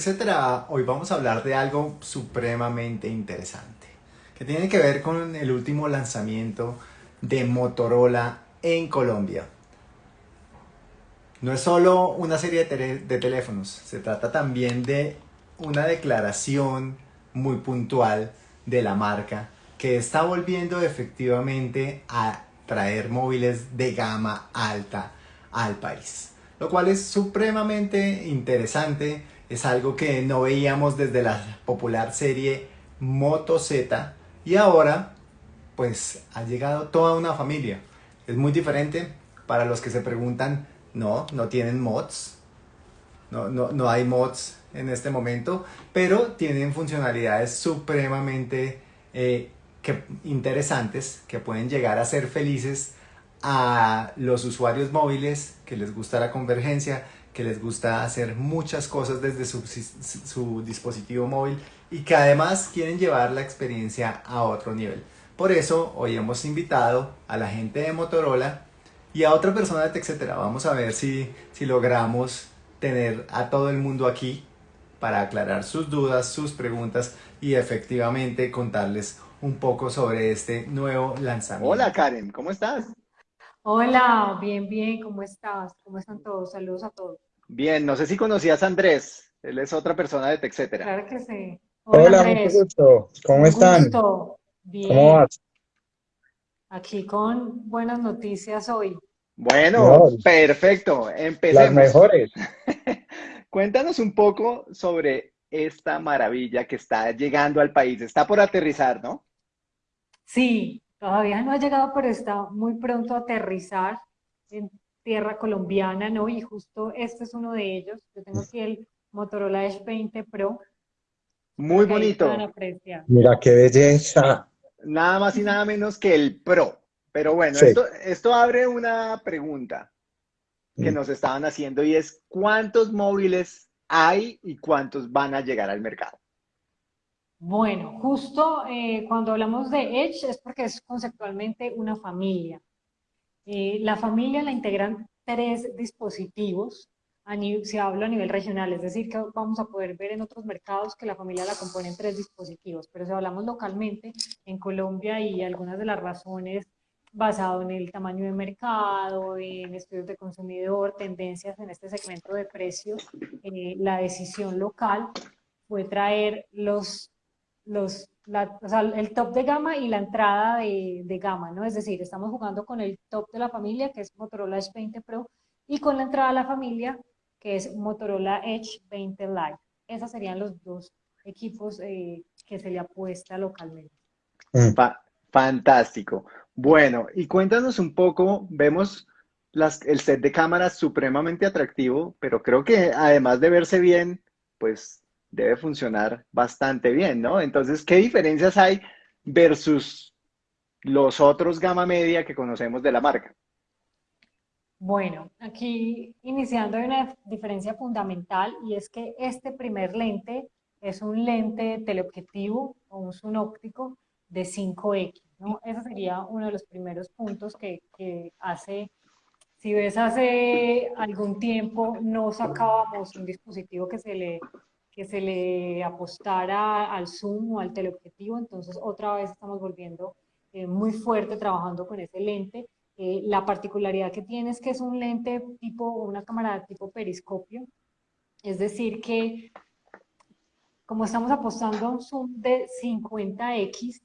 etcétera, hoy vamos a hablar de algo supremamente interesante, que tiene que ver con el último lanzamiento de Motorola en Colombia. No es solo una serie de, teléfonos, se trata también de una declaración muy puntual de la marca que está volviendo efectivamente a traer móviles de gama alta al país. Lo cual es supremamente interesante, es algo que no veíamos desde la popular serie Moto Z y ahora pues ha llegado toda una familia. Es muy diferente para los que se preguntan no, no tienen mods. No, no, hay mods en este momento, pero tienen funcionalidades supremamente eh, interesantes que pueden llegar a ser felices a los usuarios móviles que les gusta la convergencia, que les gusta hacer muchas cosas desde su, su, dispositivo móvil y que además quieren llevar la experiencia a otro nivel. Por eso hoy hemos invitado a la gente de Motorola y a otra persona de TechCetera. Vamos a ver si, si logramos tener a todo el mundo aquí para aclarar sus dudas, sus preguntas y efectivamente contarles un poco sobre este nuevo lanzamiento. Hola Karen, ¿cómo estás? Hola, bien, bien, ¿cómo estás? ¿Cómo están todos? Saludos a todos. Bien, no sé si conocías a Andrés, él es otra persona de TechCetera. Claro que sí. Hola, Andrés. gusto. ¿Cómo están? Bien. ¿Cómo vas? Aquí con buenas noticias hoy. Bueno, perfecto. Empecemos. Las mejores. Cuéntanos un poco sobre esta maravilla que está llegando al país. Está por aterrizar, ¿no? Sí, todavía no ha llegado, pero está muy pronto a aterrizar en tierra colombiana, ¿no? Y justo este es uno de ellos. Yo tengo aquí el Motorola Edge 20 Pro. Muy bonito. Mira qué belleza nada más y nada menos que el Pro. Pero bueno, esto, abre una pregunta que mm. nos estaban haciendo y es ¿cuántos móviles hay y cuántos van a llegar al mercado? Bueno, justo eh, cuando hablamos de Edge es porque es conceptualmente una familia. Eh, la familia la integran tres dispositivos se habla a nivel regional, es decir, que vamos a poder ver en otros mercados que la familia la componen tres dispositivos, pero si hablamos localmente, en Colombia y algunas de las razones basado en el tamaño de mercado, en estudios de consumidor, tendencias en este segmento de precios, eh, la decisión local fue traer los, los o sea, el top de gama y la entrada de, de, gama, ¿no? Es decir, estamos jugando con el top de la familia, que es Motorola Edge 20 Pro, y con la entrada de la familia, que es Motorola Edge 20 Lite. Esos serían los dos equipos eh, que se le apuesta localmente. Mm. fantástico. Bueno, y cuéntanos un poco, vemos las, el set de cámaras supremamente atractivo, pero creo que además de verse bien, pues debe funcionar bastante bien, ¿no? Entonces, ¿qué diferencias hay versus los otros gama media que conocemos de la marca? Bueno, aquí iniciando hay una diferencia fundamental y es que este primer lente es un lente teleobjetivo o un zoom óptico de 5X, ¿no? Ese sería uno de los primeros puntos que, hace, si ves hace algún tiempo no sacábamos un dispositivo que se le, que se le apostara al zoom o al teleobjetivo, entonces otra vez estamos volviendo eh, muy fuerte trabajando con ese lente eh, la particularidad que tiene es que es un lente tipo, una cámara tipo periscopio, es decir que como estamos apostando a un zoom de 50x,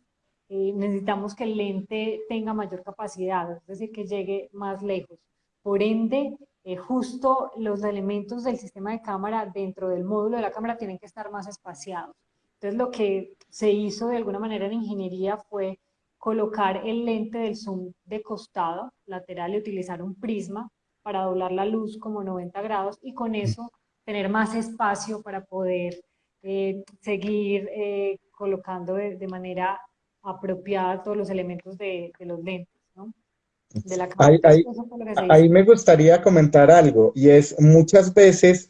eh, necesitamos que el lente tenga mayor capacidad, es decir, que llegue más lejos. Por ende, eh, justo los elementos del sistema de cámara dentro del módulo de la cámara tienen que estar más espaciados. Entonces, lo que se hizo de alguna manera en ingeniería fue colocar el lente del zoom de costado lateral y utilizar un prisma para doblar la luz como 90 grados y con eso tener más espacio para poder eh, seguir eh, colocando de, manera apropiada todos los elementos de, los lentes. De la ahí, ahí, me gustaría comentar algo y es muchas veces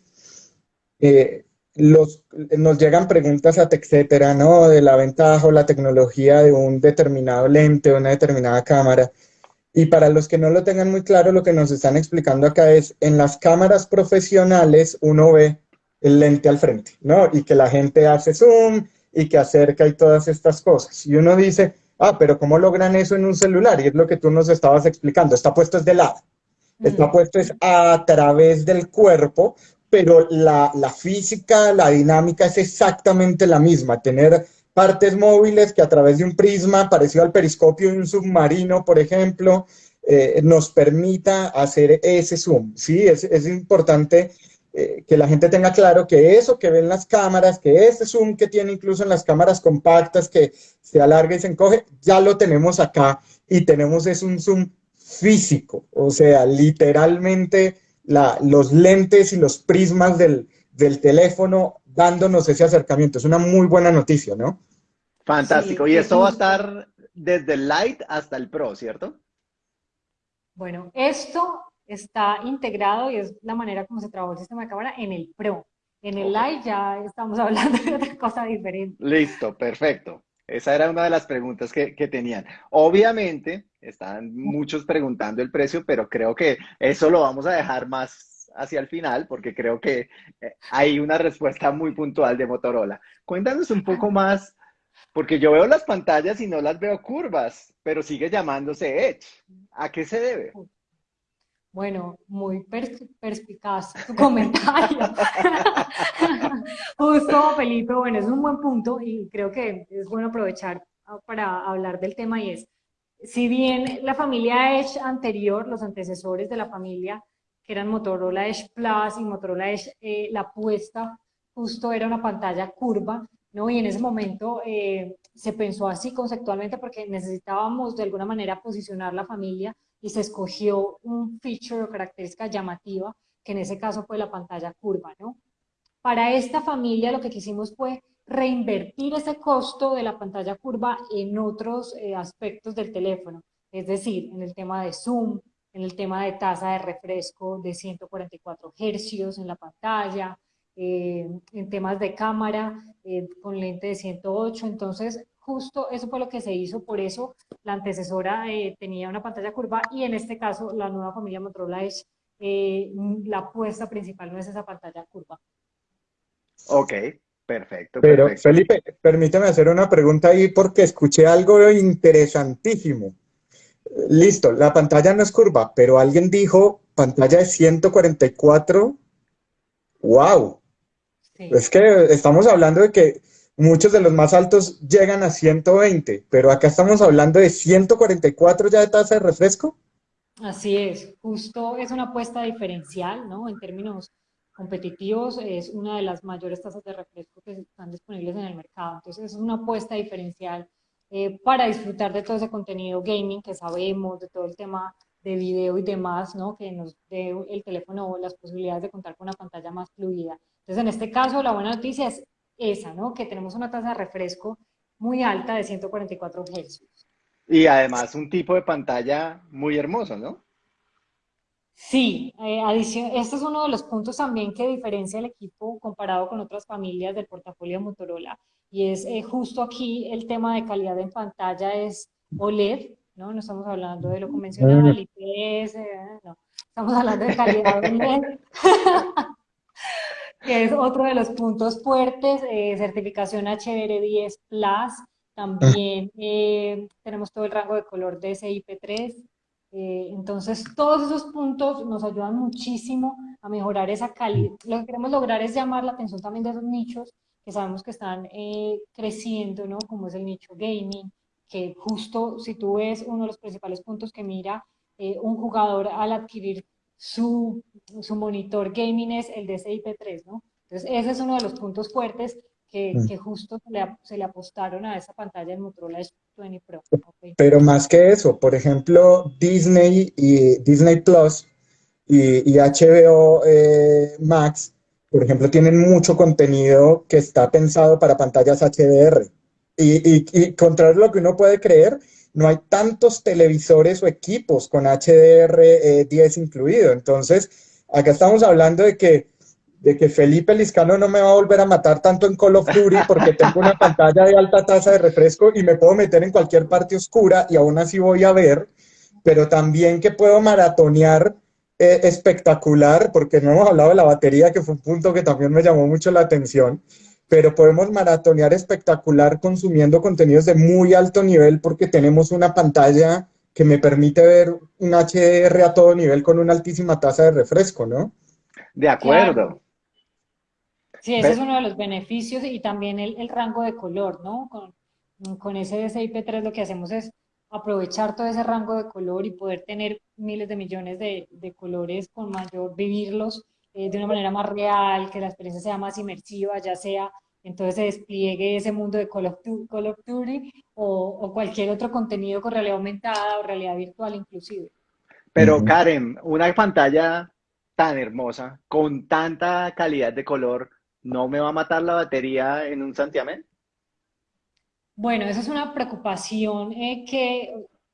eh, los, nos llegan preguntas a etcétera, ¿no? De la ventaja o la tecnología de un determinado lente o una determinada cámara. Y para los que no lo tengan muy claro, lo que nos están explicando acá es, en las cámaras profesionales uno ve el lente al frente, ¿no? Y que la gente hace zoom y que acerca y todas estas cosas. Y uno dice, ah, pero ¿cómo logran eso en un celular? Y es lo que tú nos estabas explicando, está puesto es de lado, está puesto es a través del cuerpo, pero la, la física, la dinámica es exactamente la misma, tener partes móviles que a través de un prisma parecido al periscopio de un submarino, por ejemplo, eh, nos permita hacer ese zoom. Sí, es, es importante eh, que la gente tenga claro que eso que ven las cámaras, que ese zoom que tiene incluso en las cámaras compactas, que se alarga y se encoge, ya lo tenemos acá y tenemos es un zoom físico, o sea, literalmente la, los lentes y los prismas del, del teléfono dándonos ese acercamiento. Es una muy buena noticia, ¿no? Fantástico. y esto va a estar desde el Light hasta el Pro, ¿cierto? Bueno, esto está integrado y es la manera como se trabajó el sistema de cámara en el Pro. En el Light ya estamos hablando de otra cosa diferente. Listo, perfecto. Esa era una de las preguntas que, que, tenían. Obviamente, están muchos preguntando el precio, pero creo que eso lo vamos a dejar más hacia el final, porque creo que eh, hay una respuesta muy puntual de Motorola. Cuéntanos un poco más porque yo veo las pantallas y no las veo curvas, pero sigue llamándose Edge. ¿A qué se debe? Bueno, muy perspicaz tu comentario. Justo, Felipe, bueno, es un buen punto y creo que es bueno aprovechar para hablar del tema y es, si bien la familia Edge anterior, los antecesores de la familia, que eran Motorola Edge Plus y Motorola Edge, eh, la apuesta justo era una pantalla curva, ¿no? Y en ese momento eh, se pensó así conceptualmente porque necesitábamos de alguna manera posicionar la familia y se escogió un feature o característica llamativa, que en ese caso fue la pantalla curva, ¿no? Para esta familia lo que quisimos fue reinvertir ese costo de la pantalla curva en otros eh, aspectos del teléfono, es decir, en el tema de zoom, en el tema de tasa de refresco de 144 hercios en la pantalla, eh, en temas de cámara eh, con lente de 108, entonces justo eso fue lo que se hizo, por eso la antecesora eh, tenía una pantalla curva y en este caso la nueva familia Motorola es la apuesta principal no es esa pantalla curva. Ok, perfecto. Pero Felipe, permíteme hacer una pregunta ahí porque escuché algo interesantísimo. Listo, la pantalla no es curva, pero alguien dijo pantalla de 144. ¡Wow! Es que estamos hablando de que muchos de los más altos llegan a 120, pero acá estamos hablando de 144 ya de tasa de refresco. Así es, justo es una apuesta diferencial, ¿no? En términos competitivos es una de las mayores tasas de refresco que están disponibles en el mercado. Entonces es una apuesta diferencial eh, para disfrutar de todo ese contenido gaming que sabemos, de todo el tema de video y demás, ¿no? Que nos dé el teléfono las posibilidades de contar con una pantalla más fluida. Entonces, en este caso, la buena noticia es esa, ¿no? Que tenemos una tasa de refresco muy alta de 144 Hz. Y además un tipo de pantalla muy hermoso, ¿no? Sí, eh, este es uno de los puntos también que diferencia el equipo comparado con otras familias del portafolio Motorola. Y es eh, justo aquí el tema de calidad en pantalla es OLED, ¿no? No estamos hablando de lo convencional, IPS, no. Estamos hablando de calidad que es otro de los puntos fuertes, eh, certificación HDR10 Plus, también eh, tenemos todo el rango de color de SIP3, eh, entonces todos esos puntos nos ayudan muchísimo a mejorar esa calidad. Lo que queremos lograr es llamar la atención también de esos nichos que sabemos que están creciendo, ¿no? Como es el nicho gaming, que justo si tú ves uno de los principales puntos que mira un jugador al adquirir su, su, monitor gaming es el DCI-P3, ¿no? Entonces ese es uno de los puntos fuertes que, mm. que justo se le, se le, apostaron a esa pantalla del Motorola S20 Pro. Pero más que eso, por ejemplo, Disney y Disney Plus y, y HBO eh, Max, por ejemplo, tienen mucho contenido que está pensado para pantallas HDR. Y, y, contrario a lo que uno puede creer, no hay tantos televisores o equipos con HDR10 eh, incluido. Entonces, acá estamos hablando de que, de que Felipe Liscano no me va a volver a matar tanto en Call of Duty porque tengo una pantalla de alta tasa de refresco y me puedo meter en cualquier parte oscura y aún así voy a ver, pero también que puedo maratonear eh, espectacular, porque no hemos hablado de la batería, que fue un punto que también me llamó mucho la atención, pero podemos maratonear espectacular consumiendo contenidos de muy alto nivel porque tenemos una pantalla que me permite ver un HDR a todo nivel con una altísima tasa de refresco, ¿no? De acuerdo. Sí, ese es uno de los beneficios y también el, rango de color, ¿no? Con, con ese DCI-P3 lo que hacemos es aprovechar todo ese rango de color y poder tener miles de millones de, colores con mayor, vivirlos eh, de una manera más real, que la experiencia sea más inmersiva, ya sea entonces se despliegue ese mundo de Call of, Duty o, cualquier otro contenido con realidad aumentada o realidad virtual inclusive. Pero Karen, una pantalla tan hermosa, con tanta calidad de color, ¿no me va a matar la batería en un santiamén? Bueno, esa es una preocupación eh, que,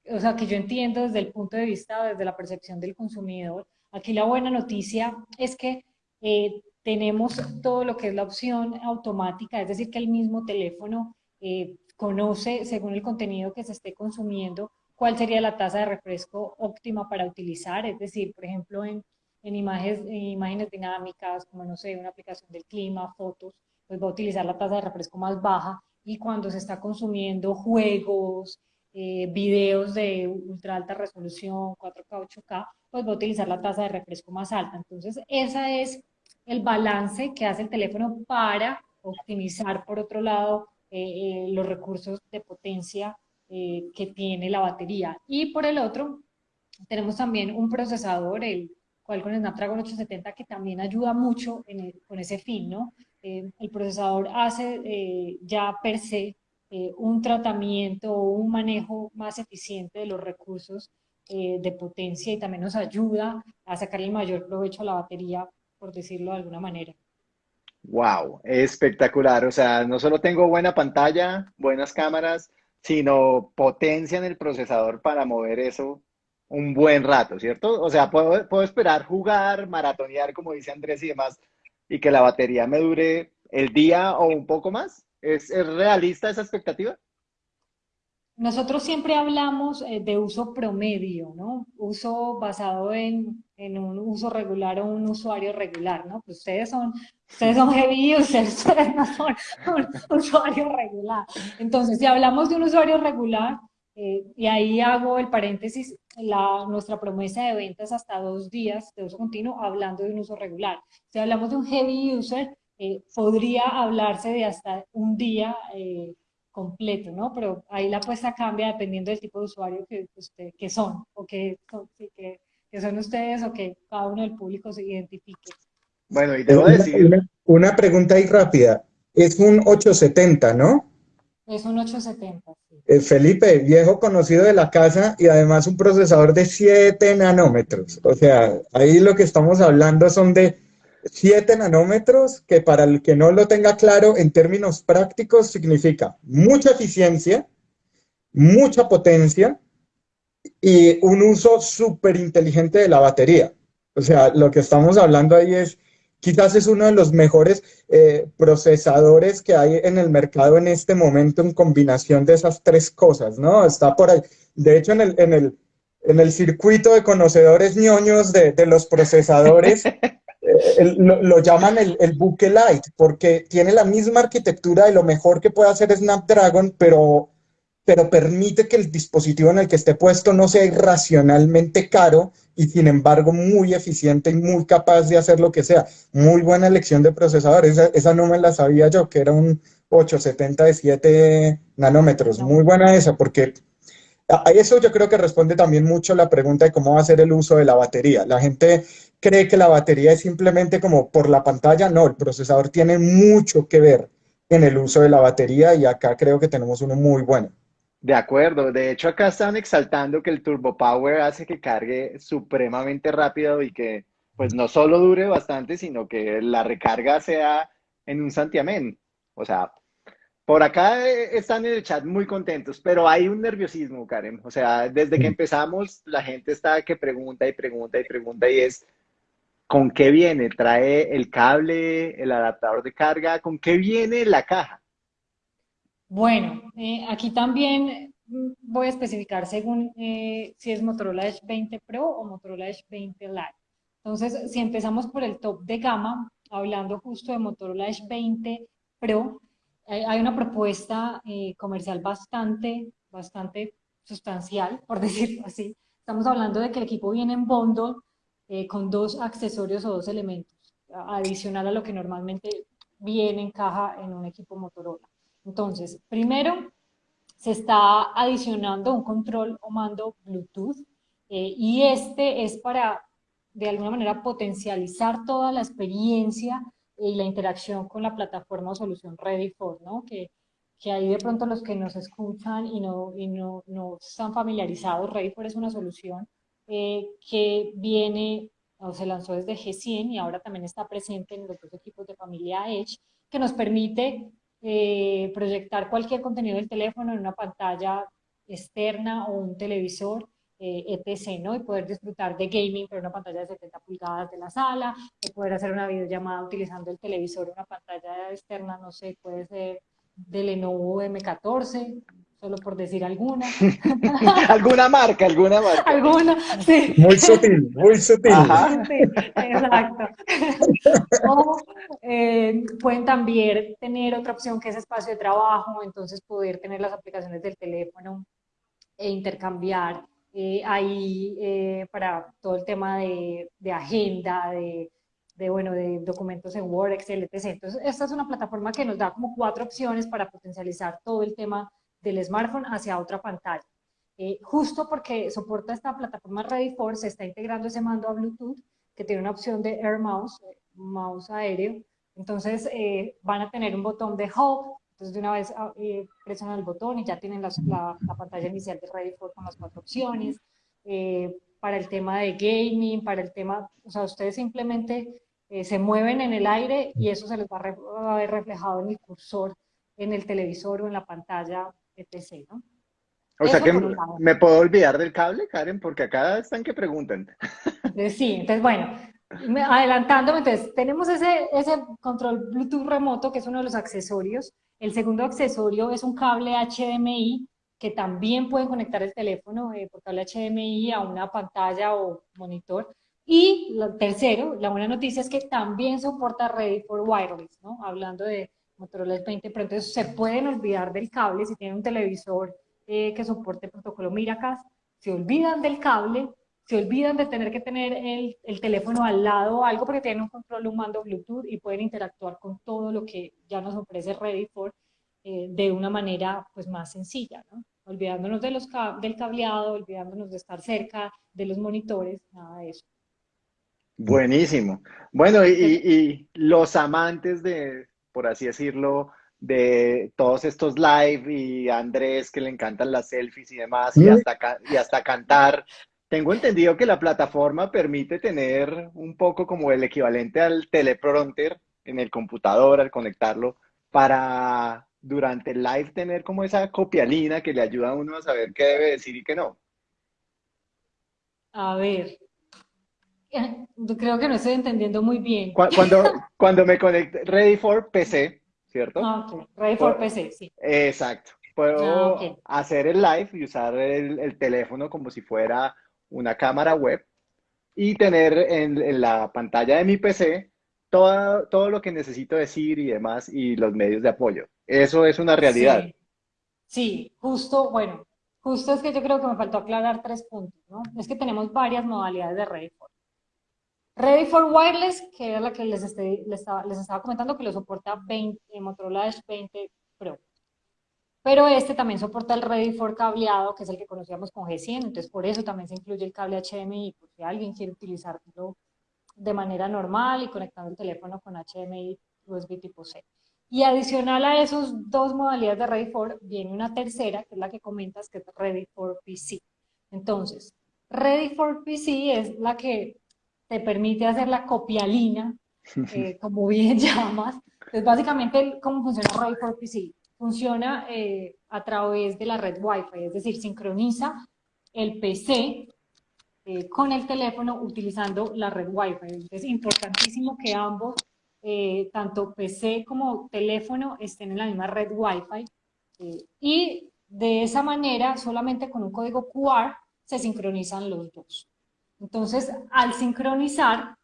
o sea, que yo entiendo desde el punto de vista, desde la percepción del consumidor. Aquí la buena noticia es que eh, tenemos todo lo que es la opción automática, es decir, que el mismo teléfono eh, conoce, según el contenido que se esté consumiendo, cuál sería la tasa de refresco óptima para utilizar, es decir, por ejemplo, en, en imágenes, en imágenes dinámicas, como no sé, una aplicación del clima, fotos, pues va a utilizar la tasa de refresco más baja. Y cuando se está consumiendo juegos, eh, videos de ultra alta resolución, 4K, 8K, pues va a utilizar la tasa de refresco más alta. Entonces, ese es el balance que hace el teléfono para optimizar, por otro lado, eh, eh, los recursos de potencia que tiene la batería. Y por el otro, tenemos también un procesador, el cual con el Snapdragon 870, que también ayuda mucho con ese fin, ¿no? El procesador hace ya per se eh, un tratamiento o un manejo más eficiente de los recursos de potencia y también nos ayuda a sacar el mayor provecho a la batería, por decirlo de alguna manera. Wow, espectacular. O sea, no solo tengo buena pantalla, buenas cámaras, sino potencia en el procesador para mover eso un buen rato, ¿cierto? O sea, puedo, puedo esperar jugar, maratonear, como dice Andrés y demás, y que la batería me dure el día o un poco más? ¿Es, realista esa expectativa? Nosotros siempre hablamos eh, de uso promedio, ¿no? Uso basado en, un uso regular o un usuario regular, ¿no? Pues ustedes son, ustedes son heavy users, ustedes no son un usuario regular. Entonces, si hablamos de un usuario regular, eh, y ahí hago el paréntesis, la, nuestra promesa de ventas hasta dos días de uso continuo, hablando de un uso regular. Si hablamos de un heavy user, eh, podría hablarse de hasta un día eh, completo, ¿no? Pero ahí la apuesta cambia dependiendo del tipo de usuario que, usted, que son, o que, que, que, son ustedes, o que cada uno del público se identifique. Bueno, y debo decir... Una, una pregunta ahí rápida. Es un 870, ¿no? Es un 870. Eh, Felipe, viejo conocido de la casa y además un procesador de 7 nanómetros. O sea, ahí lo que estamos hablando son de 7 nanómetros, que para el que no lo tenga claro, en términos prácticos significa mucha eficiencia, mucha potencia y un uso súper inteligente de la batería. O sea, lo que estamos hablando ahí es quizás es uno de los mejores eh, procesadores que hay en el mercado en este momento en combinación de esas tres cosas, ¿no? Está por ahí. De hecho, en el, en el, en el circuito de conocedores ñoños de, de los procesadores, lo, lo, llaman el, el buque light, porque tiene la misma arquitectura y lo mejor que puede hacer Snapdragon, pero pero permite que el dispositivo en el que esté puesto no sea irracionalmente caro y sin embargo muy eficiente y muy capaz de hacer lo que sea. Muy buena elección de procesador, esa, esa no me la sabía yo, que era un 870 de 7 nanómetros. Muy buena esa, porque a eso yo creo que responde también mucho la pregunta de cómo va a ser el uso de la batería. La gente cree que la batería es simplemente como por la pantalla, no, el procesador tiene mucho que ver en el uso de la batería y acá creo que tenemos uno muy bueno. De acuerdo, de hecho acá están exaltando que el Turbo Power hace que cargue supremamente rápido y que pues no solo dure bastante, sino que la recarga sea en un santiamén. O sea, por acá eh, están en el chat muy contentos, pero hay un nerviosismo, Karen. O sea, desde que empezamos, la gente está que pregunta y pregunta y pregunta y es, ¿con qué viene? ¿Trae el cable, el adaptador de carga? ¿Con qué viene la caja? Bueno, eh, aquí también mm, voy a especificar según eh, si es Motorola Edge 20 Pro o Motorola Edge 20 Lite. Entonces, si empezamos por el top de gama, hablando justo de Motorola Edge 20 Pro, hay una propuesta eh, comercial bastante, bastante sustancial, por decirlo así. Estamos hablando de que el equipo viene en bundle eh, con dos accesorios o dos elementos, adicional a lo que normalmente viene en caja en un equipo Motorola. Entonces, primero, se está adicionando un control o mando Bluetooth eh, y este es para, de alguna manera, potencializar toda la experiencia y la interacción con la plataforma o solución Ready for, ¿no? Que, que ahí de pronto los que nos escuchan y no, y no, no están familiarizados, Ready for es una solución eh, que viene o se lanzó desde G100 y ahora también está presente en los dos equipos de familia Edge, que nos permite eh, proyectar cualquier contenido del teléfono en una pantalla externa o un televisor, eh, etc., ¿no? Y poder disfrutar de gaming por una pantalla de 70 pulgadas de la sala, poder hacer una videollamada utilizando el televisor, una pantalla externa, no sé, puede ser de Lenovo M14, solo por decir alguna. alguna marca, alguna marca. Alguna, sí. Muy sutil, muy sutil. exacto. o eh, pueden también tener otra opción que es espacio de trabajo, entonces poder tener las aplicaciones del teléfono e intercambiar eh, ahí eh, para todo el tema de, de agenda, de, de, bueno, de documentos en Word, Excel, etc. Entonces, esta es una plataforma que nos da como cuatro opciones para potencializar todo el tema del smartphone hacia otra pantalla. Eh, justo porque soporta esta plataforma Ready for, se está integrando ese mando a Bluetooth, que tiene una opción de Air Mouse, eh, mouse aéreo. Entonces eh, van a tener un botón de Hub, entonces de una vez ah, presionan el botón y ya tienen la, la, pantalla inicial de Ready for con las cuatro opciones. para el tema de gaming, para el tema, o sea, ustedes simplemente se mueven en el aire y eso se les va a, ver reflejado en el cursor, en el televisor o en la pantalla etc. ¿no? O sea que me puedo olvidar del cable, Karen, porque acá están que preguntan. Sí, entonces bueno, adelantándome, entonces tenemos ese, ese control Bluetooth remoto que es uno de los accesorios. El segundo accesorio es un cable HDMI que también pueden conectar el teléfono eh, por cable HDMI a una pantalla o monitor. Y lo tercero, la buena noticia es que también soporta Ready for Wireless, ¿no? Hablando de Motorola es 20 pero entonces se pueden olvidar del cable si tienen un televisor eh, que soporte el protocolo Miracast, se olvidan del cable, se olvidan de tener que tener el, el, teléfono al lado o algo porque tienen un control, un mando Bluetooth y pueden interactuar con todo lo que ya nos ofrece Ready for eh, de una manera pues más sencilla, ¿no? olvidándonos de los del cableado, olvidándonos de estar cerca de los monitores, nada de eso. Buenísimo. Bueno, y los amantes de, por así decirlo, de todos estos live y Andrés que le encantan las selfies y demás, y hasta, y hasta cantar. Tengo entendido que la plataforma permite tener un poco como el equivalente al teleprompter en el computador al conectarlo para durante el live tener como esa copialina que le ayuda a uno a saber qué debe decir y qué no. A ver, Creo que no estoy entendiendo muy bien. Cuando, cuando me conecté, Ready for PC, ¿cierto? Ah, Ready for PC, sí. Exacto. Puedo ah, hacer el live y usar el, teléfono como si fuera una cámara web y tener en, la pantalla de mi PC todo, todo lo que necesito decir y demás y los medios de apoyo. Eso es una realidad. Sí, sí justo, bueno, justo es que yo creo que me faltó aclarar tres puntos, ¿no? Es que tenemos varias modalidades de Ready for. Ready for Wireless, que es la que les, les, estaba, comentando, que lo soporta 20, eh, Motorola Edge 20 Pro. Pero este también soporta el Ready for cableado, que es el que conocíamos con G100, entonces por eso también se incluye el cable HDMI, por si alguien quiere utilizarlo de manera normal y conectando el teléfono con HDMI USB tipo C. Y adicional a esos dos modalidades de Ready for, viene una tercera, que es la que comentas, que es Ready for PC. Entonces, Ready for PC es la que te permite hacer la copialina, eh, como bien llamas. Entonces, básicamente, ¿cómo funciona Ray for PC? Funciona eh, a través de la red Wi-Fi, es decir, sincroniza el PC eh, con el teléfono utilizando la red Wi-Fi. Es importantísimo que ambos, tanto PC como teléfono, estén en la misma red Wi-Fi. y de esa manera, solamente con un código QR, se sincronizan los dos. Entonces, al sincronizar,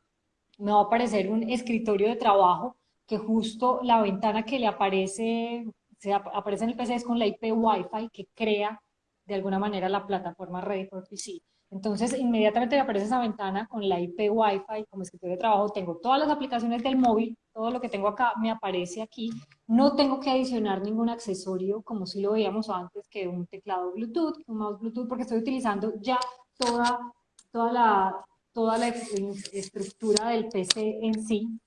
me va a aparecer un escritorio de trabajo que justo la ventana que le aparece, se aparece en el PC es con la IP Wi-Fi que crea de alguna manera la plataforma Ready for PC. Entonces, inmediatamente me aparece esa ventana con la IP Wi-Fi como escritorio de trabajo. Tengo todas las aplicaciones del móvil, todo lo que tengo acá me aparece aquí. No tengo que adicionar ningún accesorio como si lo veíamos antes, que un teclado Bluetooth, un mouse Bluetooth, porque estoy utilizando ya toda, toda, la, toda la estructura del PC en sí.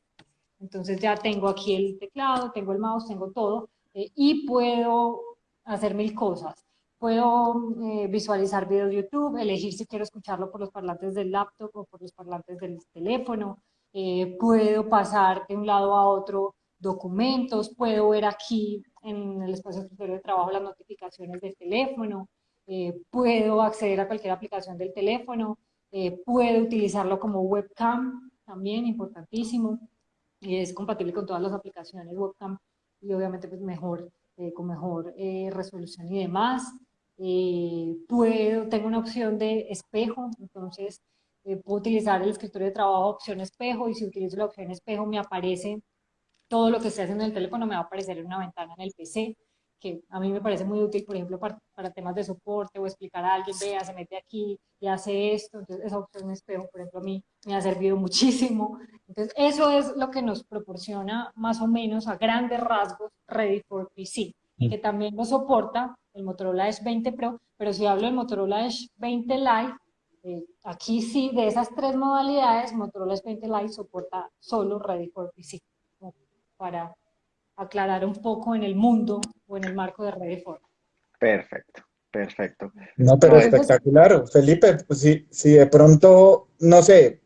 Entonces ya tengo aquí el teclado, tengo el mouse, tengo todo eh, y puedo hacer mil cosas. Puedo eh, visualizar videos de YouTube, elegir si quiero escucharlo por los parlantes del laptop o por los parlantes del teléfono. Eh, puedo pasar de un lado a otro documentos, puedo ver aquí en el espacio de trabajo las notificaciones del teléfono, eh, puedo acceder a cualquier aplicación del teléfono, puedo utilizarlo como webcam, también importantísimo, es compatible con todas las aplicaciones webcam y obviamente pues mejor, con mejor resolución y demás. Eh, puedo, tengo una opción de espejo, entonces eh, puedo utilizar el escritorio de trabajo opción espejo y si utilizo la opción espejo me aparece todo lo que esté haciendo en el teléfono, me va a aparecer en una ventana en el PC, que a mí me parece muy útil, por ejemplo, para, para temas de soporte o explicar a alguien, vea, se mete aquí y hace esto, entonces esa opción espejo, por ejemplo, a mí me ha servido muchísimo. Entonces, eso es lo que nos proporciona más o menos a grandes rasgos Ready for PC, que también lo soporta el Motorola Edge 20 Pro, pero si hablo del Motorola Edge 20 Lite, eh, aquí sí, de esas tres modalidades, Motorola Edge 20 Lite soporta solo Ready for PC, para aclarar un poco en el mundo o en el marco de Ready for. Perfecto, perfecto. No, pero espectacular. Felipe, pues si, si de pronto, no sé,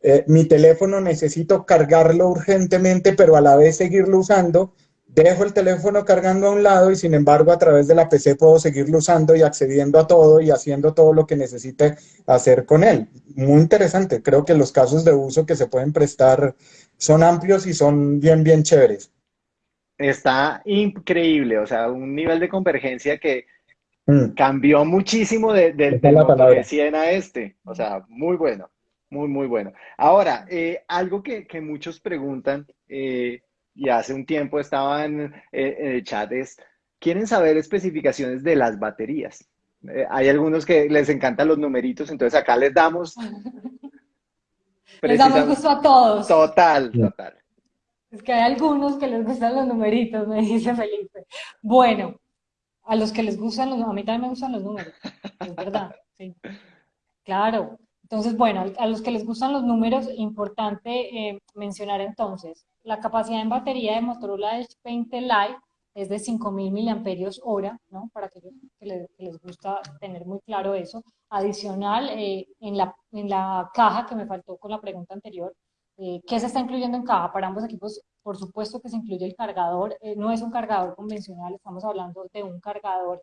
eh, mi teléfono necesito cargarlo urgentemente, pero a la vez seguirlo usando, dejo el teléfono cargando a un lado y sin embargo a través de la PC puedo seguirlo usando y accediendo a todo y haciendo todo lo que necesite hacer con él. Muy interesante, creo que los casos de uso que se pueden prestar son amplios y son bien, bien chéveres. Está increíble, o sea, un nivel de convergencia que mm. cambió muchísimo de, de, de 100 a este, o sea, muy bueno, muy, muy bueno. Ahora, eh, algo que, que, muchos preguntan, eh, y hace un tiempo estaban eh, en el chat es, quieren saber especificaciones de las baterías. Eh, hay algunos que les encantan los numeritos, entonces acá les damos... les damos gusto a todos. Total, total. Es que hay algunos que les gustan los numeritos, me dice Felipe. Bueno, a los que les gustan los a mí también me gustan los números, es verdad, sí. Claro. Entonces, bueno, a los que les gustan los números, importante eh, mencionar entonces, la capacidad en batería de Motorola Edge 20 Lite es de 5.000 miliamperios hora, ¿no? Para aquellos que les, que les, gusta tener muy claro eso. Adicional, eh, en, la, en la caja que me faltó con la pregunta anterior, eh, ¿qué se está incluyendo en caja? Para ambos equipos, por supuesto que se incluye el cargador. Eh, no es un cargador convencional, estamos hablando de un cargador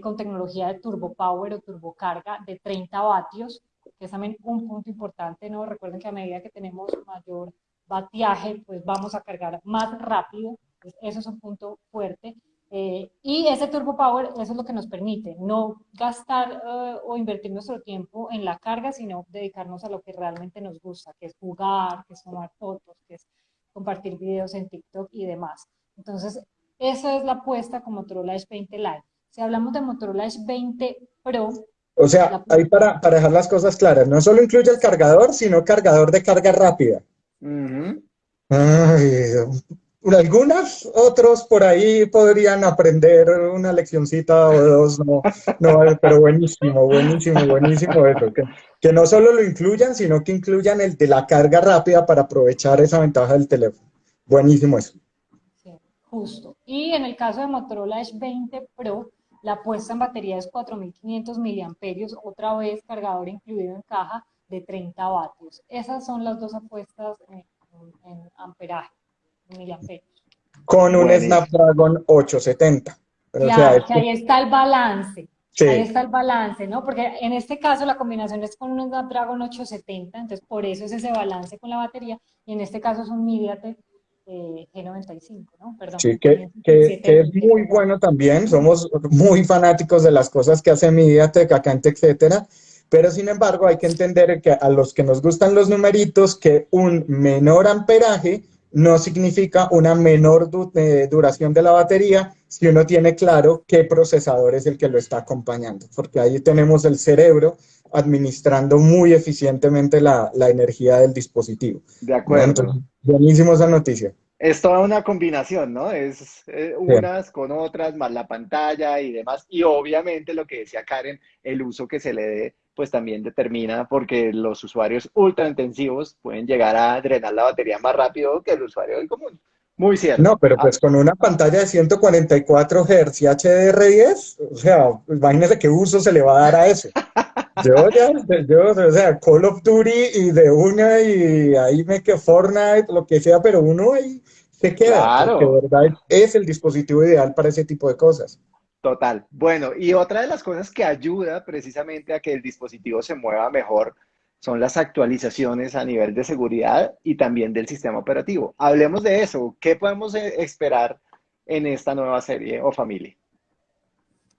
con tecnología de turbo power o turbo carga de 30 vatios, que es también un punto importante, ¿no? Recuerden que a medida que tenemos mayor batiaje, pues vamos a cargar más rápido. Pues eso es un punto fuerte. Eh, y ese Turbo Power, eso es lo que nos permite, no gastar eh, o invertir nuestro tiempo en la carga, sino dedicarnos a lo que realmente nos gusta, que es jugar, que es tomar fotos, que es compartir videos en TikTok y demás. Entonces, esa es la apuesta con Motorola Edge 20 Lite. Si hablamos de Motorola Edge 20 Pro... O sea, ahí para, para dejar las cosas claras, no solo incluye el cargador, sino cargador de carga rápida algunas, otros por ahí podrían aprender una leccioncita o dos, no, no, pero buenísimo, buenísimo, buenísimo eso, que, que, no solo lo incluyan, sino que incluyan el de la carga rápida para aprovechar esa ventaja del teléfono. Buenísimo eso. Justo. Y en el caso de Motorola Edge 20 Pro, la puesta en batería es 4.500 miliamperios, otra vez cargador incluido en caja, de 30 vatios. Esas son las dos apuestas en, amperaje, Con un Snapdragon 870. claro, que ahí está el balance. Ahí está el balance, ¿no? Porque en este caso la combinación es con un Snapdragon 870, entonces por eso es ese balance con la batería, y en este caso es un MediaTek eh, G95, ¿no? Perdón. Sí, que, que, es muy bueno también, somos muy fanáticos de las cosas que hace MediaTek en etcétera Pero sin embargo hay que entender que a los que nos gustan los numeritos, que un menor amperaje no significa una menor eh, duración de la batería si uno tiene claro qué procesador es el que lo está acompañando, porque ahí tenemos el cerebro administrando muy eficientemente la, energía del dispositivo. De acuerdo. buenísimo esa noticia. Es toda una combinación, ¿no? Es eh, unas con otras, más la pantalla y demás. Y obviamente lo que decía Karen, el uso que se le dé pues también determina porque los usuarios ultra intensivos pueden llegar a drenar la batería más rápido que el usuario del común. Muy cierto. No, pero pues con una pantalla de 144 Hz y HDR10, o sea, imagínese qué uso se le va a dar a eso. Yo ya, yo, o sea, Call of Duty y de una y ahí me que Fortnite, lo que sea, pero uno ahí se queda. Claro. Porque de verdad es el dispositivo ideal para ese tipo de cosas. Total. Bueno, y otra de las cosas que ayuda precisamente a que el dispositivo se mueva mejor son las actualizaciones a nivel de seguridad y también del sistema operativo. Hablemos de eso. ¿Qué podemos eh, esperar en esta nueva serie o familia?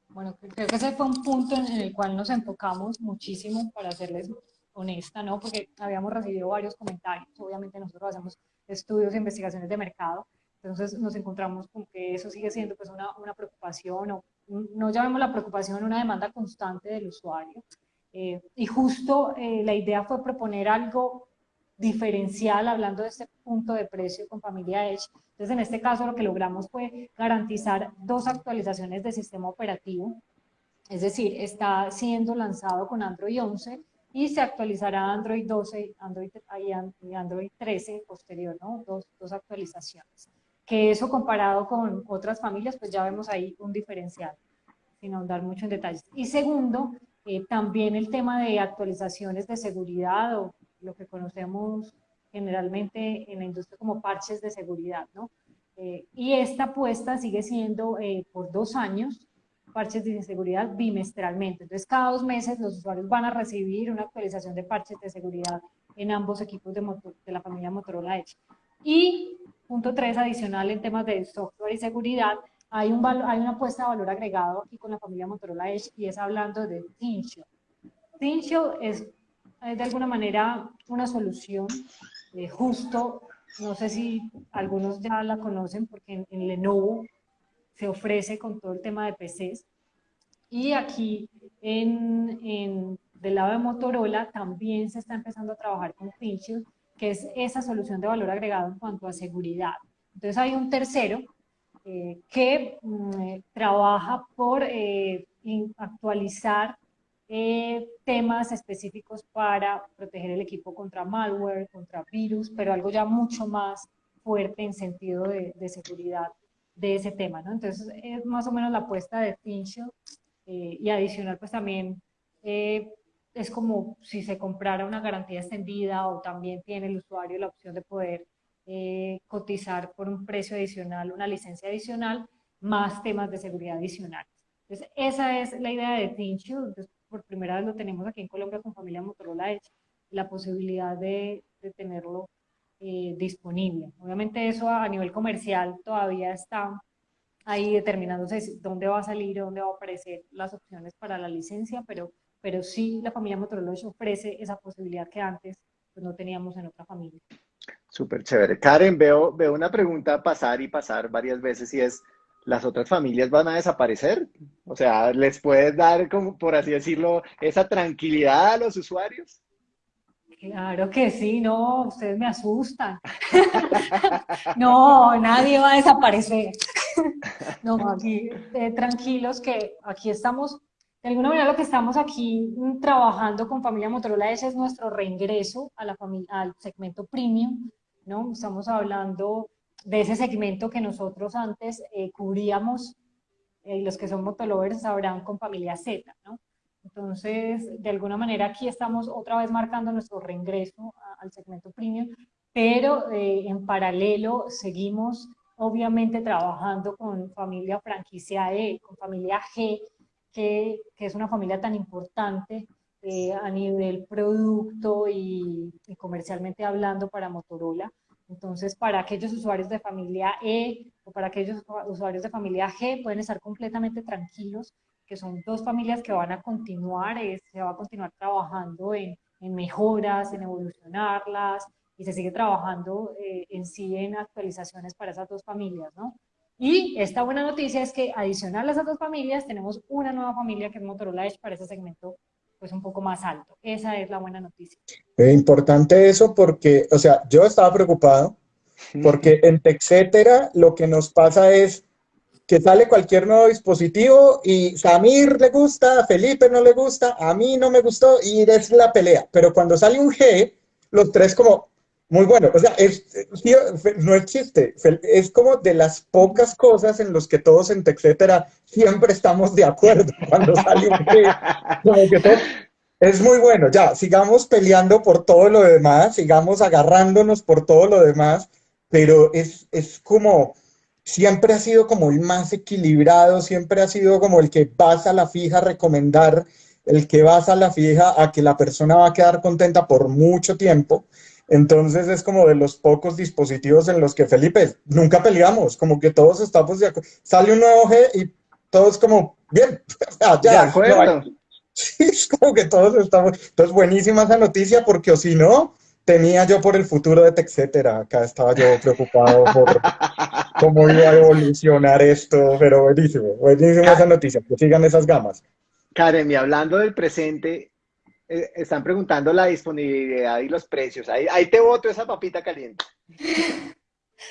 Bueno, creo que ese fue un punto en el cual nos enfocamos muchísimo, para serles honesta, ¿no? Porque habíamos recibido varios comentarios. Obviamente nosotros hacemos estudios e investigaciones de mercado entonces nos encontramos con que eso sigue siendo pues una, una preocupación, o no llamemos la preocupación una demanda constante del usuario. Eh, y justo eh, la idea fue proponer algo diferencial hablando de este punto de precio con Familia Edge. Entonces en este caso lo que logramos fue garantizar dos actualizaciones de sistema operativo. Es decir, está siendo lanzado con Android 11 y se actualizará Android 12 Android, y Android 13 posterior, ¿no? Dos, dos actualizaciones que eso comparado con otras familias, pues ya vemos ahí un diferencial, sin ahondar mucho en detalles. Y segundo, eh, también el tema de actualizaciones de seguridad o lo que conocemos generalmente en la industria como parches de seguridad, ¿no? Eh, y esta apuesta sigue siendo eh, por dos años, parches de seguridad bimestralmente. Entonces, cada dos meses los usuarios van a recibir una actualización de parches de seguridad en ambos equipos de, de la familia Motorola Edge. Y Punto 3, adicional en temas de software y seguridad, hay, un hay una apuesta de valor agregado aquí con la familia Motorola Edge y es hablando de ThinShield. ThinShield es, de alguna manera una solución eh, justo, no sé si algunos ya la conocen porque en, Lenovo se ofrece con todo el tema de PCs y aquí en, en, del lado de Motorola también se está empezando a trabajar con ThinShield que es esa solución de valor agregado en cuanto a seguridad. Entonces hay un tercero eh, que mm, trabaja por eh, actualizar eh, temas específicos para proteger el equipo contra malware, contra virus, pero algo ya mucho más fuerte en sentido de, seguridad de ese tema, ¿no? Entonces es más o menos la apuesta de Finchel y adicional pues también es como si se comprara una garantía extendida o también tiene el usuario la opción de poder eh, cotizar por un precio adicional, una licencia adicional, más temas de seguridad adicionales. Entonces, esa es la idea de ThinShield. Entonces, por primera vez lo tenemos aquí en Colombia con familia Motorola Edge, la posibilidad de, tenerlo eh, disponible. Obviamente eso a nivel comercial todavía está ahí determinándose dónde va a salir, dónde va a aparecer las opciones para la licencia, pero pero sí la familia Motorola ofrece esa posibilidad que antes pues, no teníamos en otra familia. Súper chévere. Karen, veo, veo una pregunta pasar y pasar varias veces y es, ¿las otras familias van a desaparecer? O sea, ¿les puedes dar, como por así decirlo, esa tranquilidad a los usuarios? Claro que sí, no, ustedes me asustan. no, nadie va a desaparecer. no, aquí eh, tranquilos que aquí estamos de alguna manera lo que estamos aquí mm, trabajando con Familia Motorola ese es nuestro reingreso a la al segmento premium, ¿no? Estamos hablando de ese segmento que nosotros antes eh, cubríamos, eh, los que son motolovers sabrán con Familia Z, ¿no? Entonces, de alguna manera aquí estamos otra vez marcando nuestro reingreso al segmento premium, pero eh, en paralelo seguimos obviamente trabajando con familia franquicia E, con familia G, que, es una familia tan importante eh, a nivel producto y, comercialmente hablando para Motorola. Entonces, para aquellos usuarios de familia E o para aquellos usuarios de familia G pueden estar completamente tranquilos que son dos familias que van a continuar, se va a continuar trabajando en, en, mejoras, en evolucionarlas, y se sigue trabajando eh, en sí en actualizaciones para esas dos familias, ¿no? Y esta buena noticia es que adicional a esas dos familias, tenemos una nueva familia que es Motorola Edge para ese segmento pues un poco más alto. Esa es la buena noticia. Es importante eso porque, o sea, yo estaba preocupado porque en TechCetera lo que nos pasa es que sale cualquier nuevo dispositivo y Samir le gusta, Felipe no le gusta, a mí no me gustó y es la pelea. Pero cuando sale un G, los tres como, muy bueno. O sea, es, no es chiste, es como de las pocas cosas en los que todos en TechCetera siempre estamos de acuerdo cuando sale un que es muy bueno, ya, sigamos peleando por todo lo demás, sigamos agarrándonos por todo lo demás, pero es, es como siempre ha sido como el más equilibrado, siempre ha sido como el que vas a la fija a recomendar, el que vas a la fija a que la persona va a quedar contenta por mucho tiempo. Entonces es como de los pocos dispositivos en los que Felipe nunca peleamos, como que todos estamos de acuerdo. Sale un nuevo G y todos como, bien, ya, de acuerdo. sí, es como que todos estamos. Entonces, buenísima esa noticia porque o si no, tenía yo por el futuro de TechCetera. Acá estaba yo preocupado por cómo iba a evolucionar esto, pero buenísimo, buenísima esa noticia, que sigan esas gamas. Karen, y hablando del presente, eh, están preguntando la disponibilidad y los precios. Ahí, ahí te voto esa papita caliente.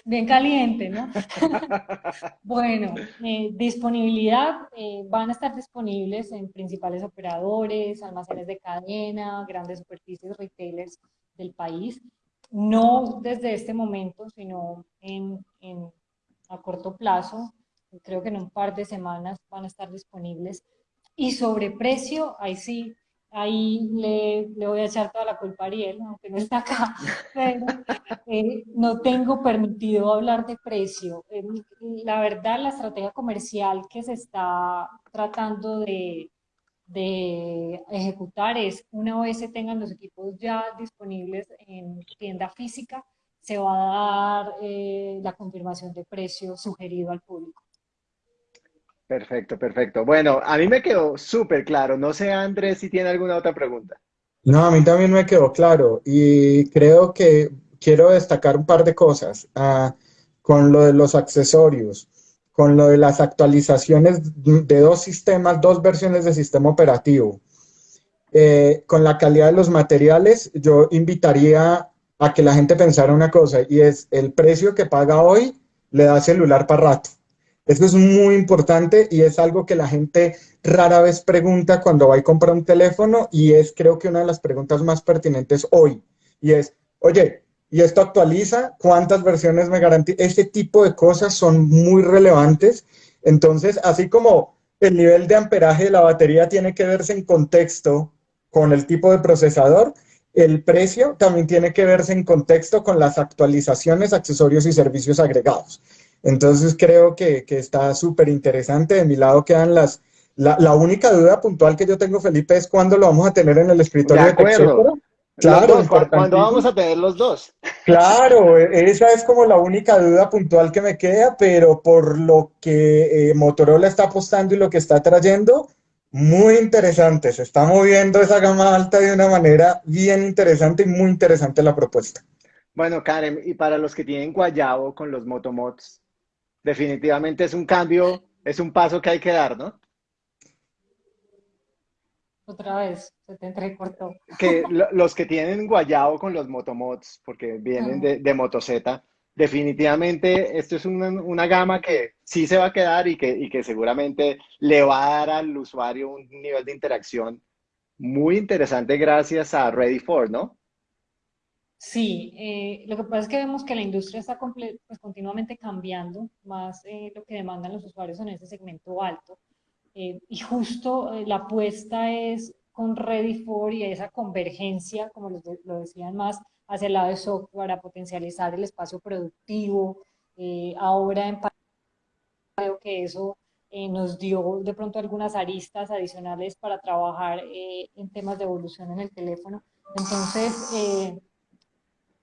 Bien caliente, ¿no? bueno, eh, disponibilidad, eh, van a estar disponibles en principales operadores, almacenes de cadena, grandes superficies, retailers del país, no desde este momento, sino en, a corto plazo, creo que en un par de semanas van a estar disponibles. Y sobre precio, ahí sí, ahí le, le, voy a echar toda la culpa a Ariel, aunque no está acá, pero eh, no tengo permitido hablar de precio. Eh, la verdad, la estrategia comercial que se está tratando de, de ejecutar es una vez se tengan los equipos ya disponibles en tienda física, se va a dar eh, la confirmación de precio sugerido al público. Perfecto, perfecto. Bueno, a mí me quedó súper claro. No sé, Andrés, si tiene alguna otra pregunta. No, a mí también me quedó claro y creo que quiero destacar un par de cosas ah, con lo de los accesorios con lo de las actualizaciones de dos sistemas, dos versiones de sistema operativo. Eh, con la calidad de los materiales, yo invitaría a que la gente pensara una cosa, y es el precio que paga hoy le da celular para rato. Eso es muy importante y es algo que la gente rara vez pregunta cuando va y compra un teléfono y es creo que una de las preguntas más pertinentes hoy. Y es, oye, y esto actualiza, cuántas versiones me garantiza. Este tipo de cosas son muy relevantes. Entonces, así como el nivel de amperaje de la batería tiene que verse en contexto con el tipo de procesador, el precio también tiene que verse en contexto con las actualizaciones, accesorios y servicios agregados. Entonces creo que, está súper interesante. De mi lado quedan las... La, única duda puntual que yo tengo, Felipe, es cuándo lo vamos a tener en el escritorio de, de Claro, ¿cuándo vamos a tener los dos? Claro, esa es como la única duda puntual que me queda, pero por lo que eh, Motorola está apostando y lo que está trayendo, muy interesante. Se está moviendo esa gama alta de una manera bien interesante y muy interesante la propuesta. Bueno, Karen, y para los que tienen Guayabo con los Motomods, definitivamente es un cambio, es un paso que hay que dar, ¿no? Otra vez, se te entrecortó. Que los que tienen guayabo con los motomods, porque vienen de, de Motoceta, definitivamente esto es una, gama que sí se va a quedar y que, y que seguramente le va a dar al usuario un nivel de interacción muy interesante gracias a Ready for, ¿no? Sí, eh, lo que pasa es que vemos que la industria está pues, continuamente cambiando, más eh, lo que demandan los usuarios en ese segmento alto. Eh, y justo eh, la apuesta es con Ready for y esa convergencia, como lo, decían más, hacia el lado de software, para potencializar el espacio productivo. Eh, ahora en creo que eso nos dio de pronto algunas aristas adicionales para trabajar en temas de evolución en el teléfono. Entonces,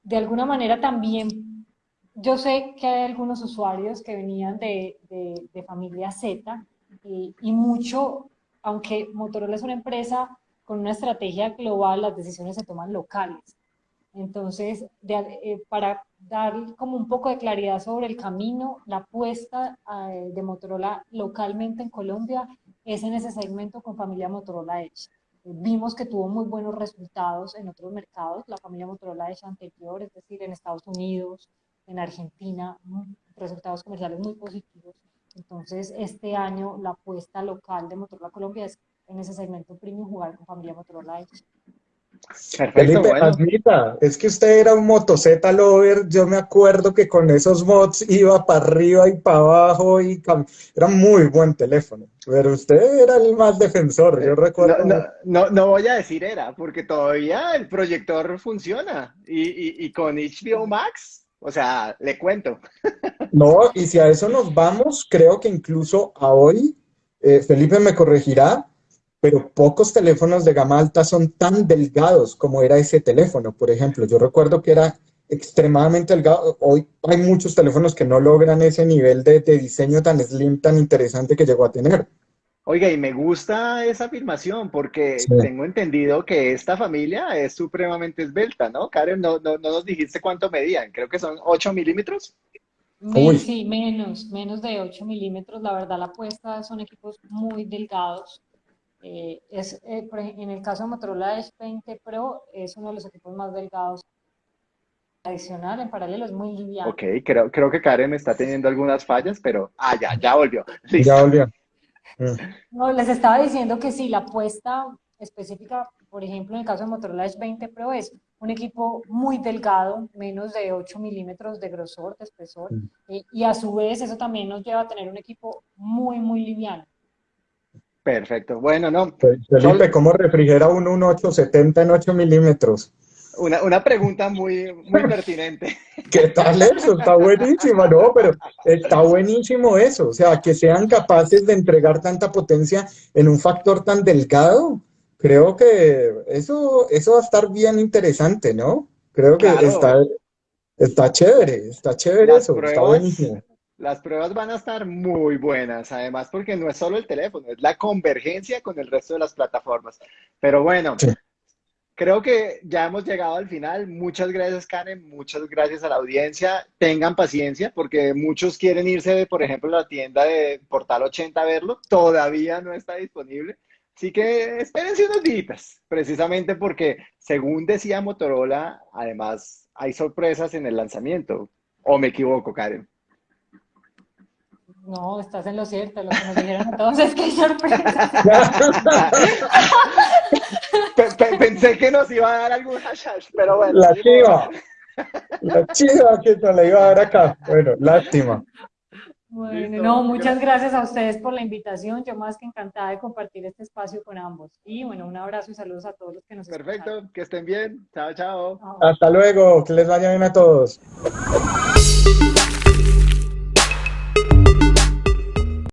de alguna manera también, yo sé que hay algunos usuarios que venían de, de, familia Z, y mucho aunque Motorola es una empresa con una estrategia global, las decisiones se toman locales. Entonces, eh, para dar como un poco de claridad sobre el camino, la apuesta eh, de Motorola localmente en Colombia es en ese segmento con familia Motorola Edge. Vimos que tuvo muy buenos resultados en otros mercados, la familia Motorola Edge anterior, es decir, en Estados Unidos, en Argentina, resultados comerciales muy positivos. Entonces, este año la apuesta local de Motorola Colombia es en ese segmento premium jugar con familia Motorola. Perfecto, Felipe, admita, es que usted era un motoceta lover, yo me acuerdo que con esos mods iba para arriba y para abajo y era muy buen teléfono, pero usted era el más defensor, yo recuerdo. No, no, no, voy a decir era, porque todavía el proyector funciona y, y, y con HBO Max, o sea, le cuento. No, y si a eso nos vamos, creo que incluso a hoy, eh, Felipe me corregirá, pero pocos teléfonos de gama alta son tan delgados como era ese teléfono. Por ejemplo, yo recuerdo que era extremadamente delgado. Hoy hay muchos teléfonos que no logran ese nivel de, diseño tan slim, tan interesante que llegó a tener. Oiga, y me gusta esa afirmación porque tengo entendido que esta familia es supremamente esbelta, ¿no? Karen, no, no, nos dijiste cuánto medían, creo que son 8 milímetros. sí, menos, menos de 8 milímetros. La verdad, la apuesta son equipos muy delgados. Eh, es, eh, en el caso de Motorola Edge 20 Pro es uno de los equipos más delgados. Adicional, en paralelo, es muy liviano. Ok, creo, creo que Karen está teniendo algunas fallas, pero... Ah, ya, ya volvió. Ya volvió. Mm. No, les estaba diciendo que sí, la apuesta específica, por ejemplo, en el caso de Motorola Edge 20 Pro es un equipo muy delgado, menos de 8 milímetros de grosor, de espesor, mm. y, y a su vez eso también nos lleva a tener un equipo muy, muy liviano. Perfecto. Bueno, no. Felipe, ¿cómo refrigera un 1870 en 8 milímetros? Una, una, pregunta muy, muy pertinente. ¿Qué tal eso? Está buenísimo, ¿no? Pero está buenísimo eso. O sea, que sean capaces de entregar tanta potencia en un factor tan delgado. Creo que eso, eso va a estar bien interesante, ¿no? Creo que está, está chévere, está chévere eso, está buenísimo las pruebas van a estar muy buenas, además porque no es solo el teléfono, es la convergencia con el resto de las plataformas. Pero bueno, creo que ya hemos llegado al final. Muchas gracias, Karen, muchas gracias a la audiencia. Tengan paciencia porque muchos quieren irse, por ejemplo, a la tienda de Portal 80 a verlo. Todavía no está disponible. Así que espérense unos días, precisamente porque, según decía Motorola, además hay sorpresas en el lanzamiento. ¿O me equivoco, Karen? No, estás en lo cierto, lo que nos dijeron a todos es que hay sorpresa. Pensé que nos iba a dar algún hashtag, pero bueno. La chiva. La chiva que nos la iba a dar acá. Bueno, lástima. Bueno, no, muchas gracias a ustedes por la invitación. Yo más que encantada de compartir este espacio con ambos. Y bueno, un abrazo y saludos a todos los que nos Perfecto, que estén bien. Chao, chao. Hasta luego, que les vaya bien a todos.